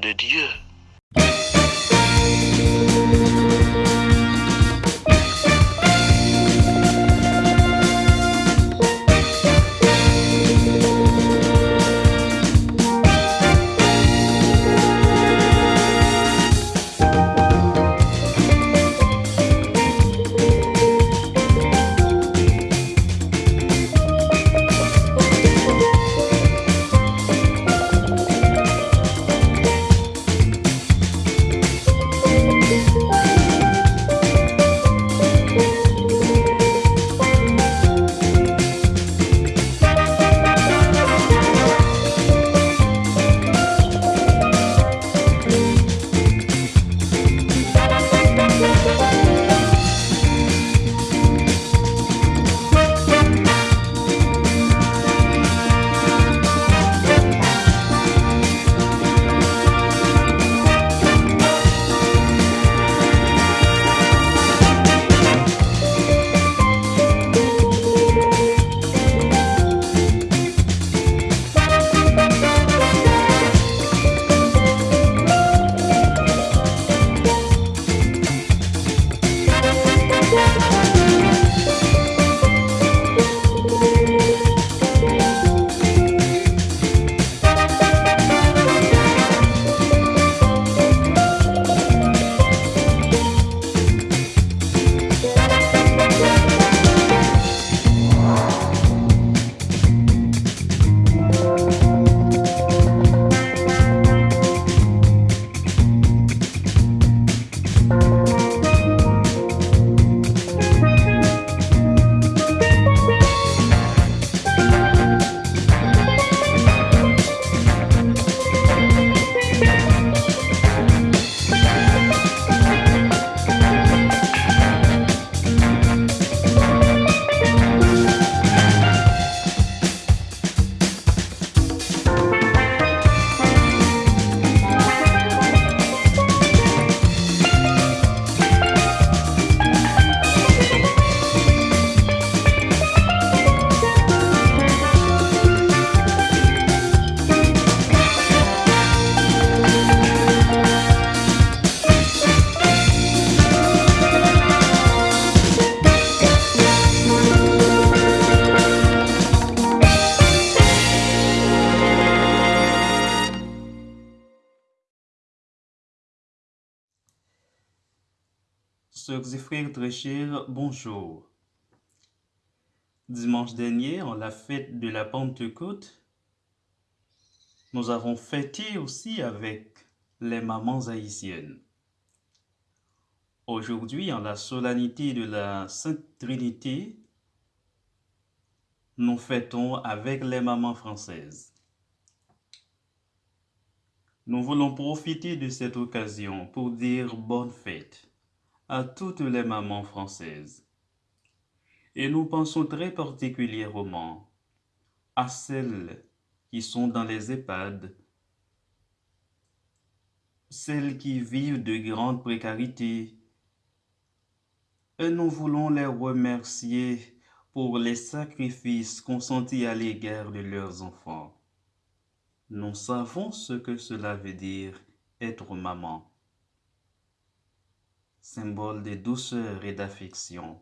de Dieu. Sœurs et frères très chers, bonjour. Dimanche dernier, en la fête de la Pentecôte, nous avons fêté aussi avec les mamans haïtiennes. Aujourd'hui, en la solennité de la Sainte Trinité, nous fêtons avec les mamans françaises. Nous voulons profiter de cette occasion pour dire bonne fête à toutes les mamans françaises. Et nous pensons très particulièrement à celles qui sont dans les EHPAD, celles qui vivent de grandes précarités. Et nous voulons les remercier pour les sacrifices consentis à l'égard de leurs enfants. Nous savons ce que cela veut dire être maman symbole de douceur et d'affection.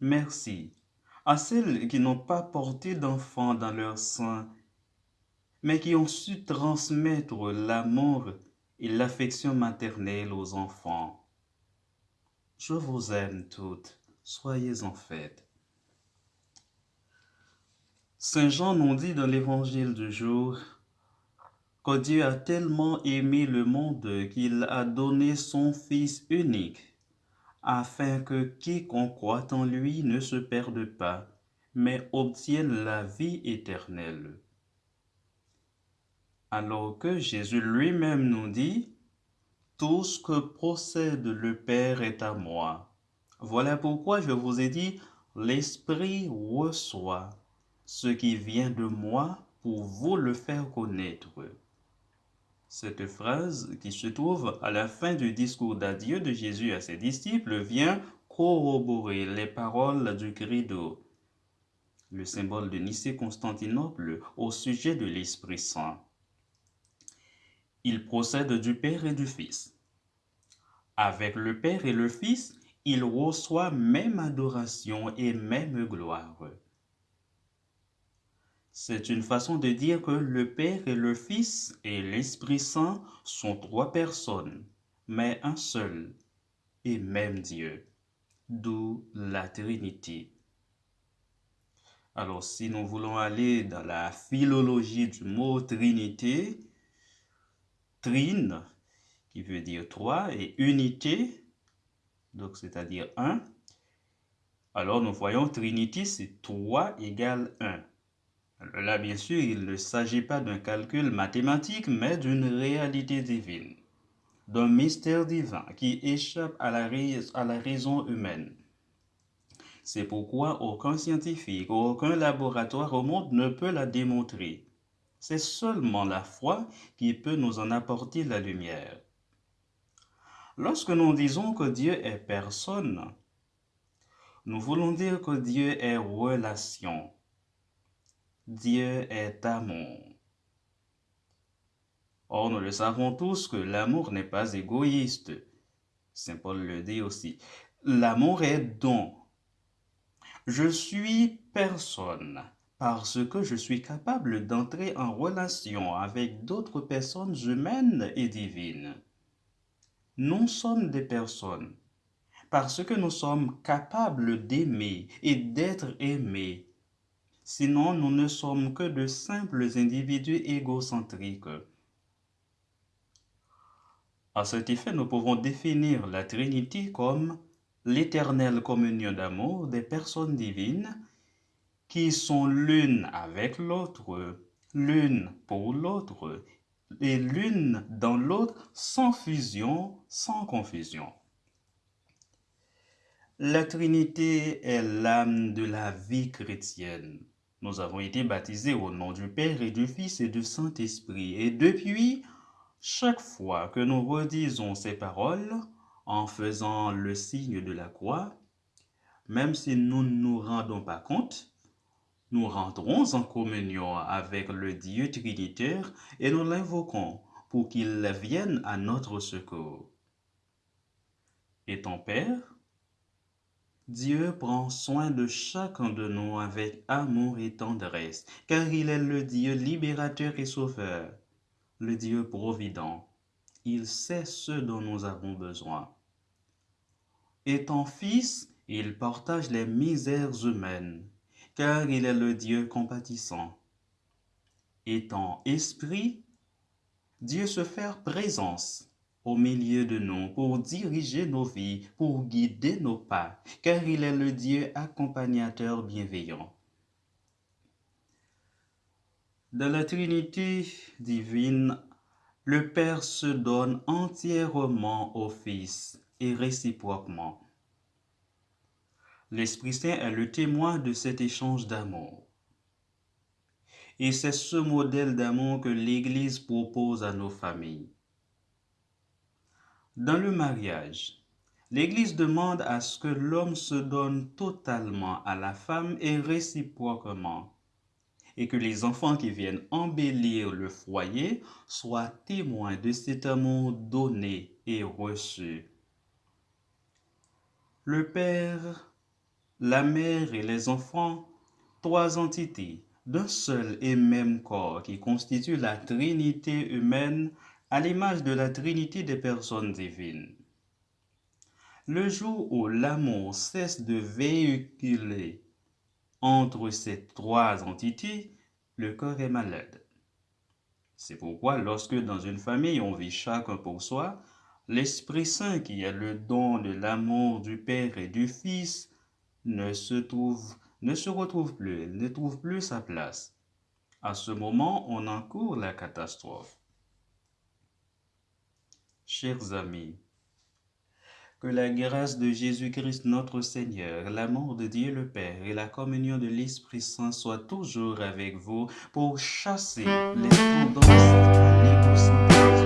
Merci à celles qui n'ont pas porté d'enfants dans leur sein, mais qui ont su transmettre l'amour et l'affection maternelle aux enfants. Je vous aime toutes, soyez en fête. Saint Jean nous dit dans l'évangile du jour que Dieu a tellement aimé le monde qu'il a donné son Fils unique, afin que quiconque croit en lui ne se perde pas, mais obtienne la vie éternelle. Alors que Jésus lui-même nous dit, Tout ce que procède le Père est à moi. Voilà pourquoi je vous ai dit, l'Esprit reçoit ce qui vient de moi pour vous le faire connaître. Cette phrase, qui se trouve à la fin du discours d'adieu de Jésus à ses disciples, vient corroborer les paroles du credo, le symbole de Nicée-Constantinople au sujet de l'Esprit Saint. il procède du Père et du Fils. Avec le Père et le Fils, il reçoit même adoration et même gloire. C'est une façon de dire que le Père et le Fils et l'Esprit Saint sont trois personnes, mais un seul et même Dieu, d'où la Trinité. Alors si nous voulons aller dans la philologie du mot Trinité, trine, qui veut dire trois, et unité, donc c'est-à-dire un, alors nous voyons Trinité, c'est 3 égale 1. Là, bien sûr, il ne s'agit pas d'un calcul mathématique, mais d'une réalité divine, d'un mystère divin qui échappe à la, raison humaine. C'est pourquoi aucun scientifique, aucun laboratoire au monde ne peut la démontrer. C'est seulement la foi qui peut nous en apporter la lumière. Lorsque nous disons que Dieu est personne, nous voulons dire que Dieu est relation. Dieu est amour. Or, nous le savons tous que l'amour n'est pas égoïste. Saint Paul le dit aussi. L'amour est don. Je suis personne parce que je suis capable d'entrer en relation avec d'autres personnes humaines et divines. Nous sommes des personnes parce que nous sommes capables d'aimer et d'être aimés. Sinon, nous ne sommes que de simples individus égocentriques. À cet effet, nous pouvons définir la Trinité comme l'éternelle communion d'amour des personnes divines qui sont l'une avec l'autre, l'une pour l'autre, et l'une dans l'autre sans fusion, sans confusion. La Trinité est l'âme de la vie chrétienne. Nous avons été baptisés au nom du Père et du Fils et du Saint-Esprit. Et depuis, chaque fois que nous redisons ces paroles, en faisant le signe de la croix, même si nous ne nous rendons pas compte, nous rentrons en communion avec le Dieu Trinitaire et nous l'invoquons pour qu'il vienne à notre secours. Et ton Père, Dieu prend soin de chacun de nous avec amour et tendresse, car il est le Dieu libérateur et sauveur, le Dieu provident il sait ce dont nous avons besoin. Étant fils, il partage les misères humaines, car il est le Dieu compatissant. Étant esprit, Dieu se fait présence au milieu de nous pour diriger nos vies, pour guider nos pas, car il est le Dieu accompagnateur bienveillant. Dans la Trinité divine, le Père se donne entièrement au Fils et réciproquement. L'Esprit Saint est le témoin de cet échange d'amour. Et c'est ce modèle d'amour que l'Église propose à nos familles. Dans le mariage, l'Église demande à ce que l'homme se donne totalement à la femme et réciproquement et que les enfants qui viennent embellir le foyer soient témoins de cet amour donné et reçu. Le Père, la Mère et les enfants, trois entités d'un seul et même corps qui constituent la Trinité humaine à l'image de la Trinité des personnes divines. Le jour où l'amour cesse de véhiculer entre ces trois entités, le corps est malade. C'est pourquoi lorsque dans une famille on vit chacun pour soi, l'Esprit Saint qui est le don de l'amour du Père et du Fils ne se trouve ne se retrouve plus, ne trouve plus sa place. À ce moment, on encourt la catastrophe. Chers amis, que la grâce de Jésus-Christ notre Seigneur, l'amour de Dieu le Père et la communion de l'Esprit Saint soient toujours avec vous pour chasser les tendances à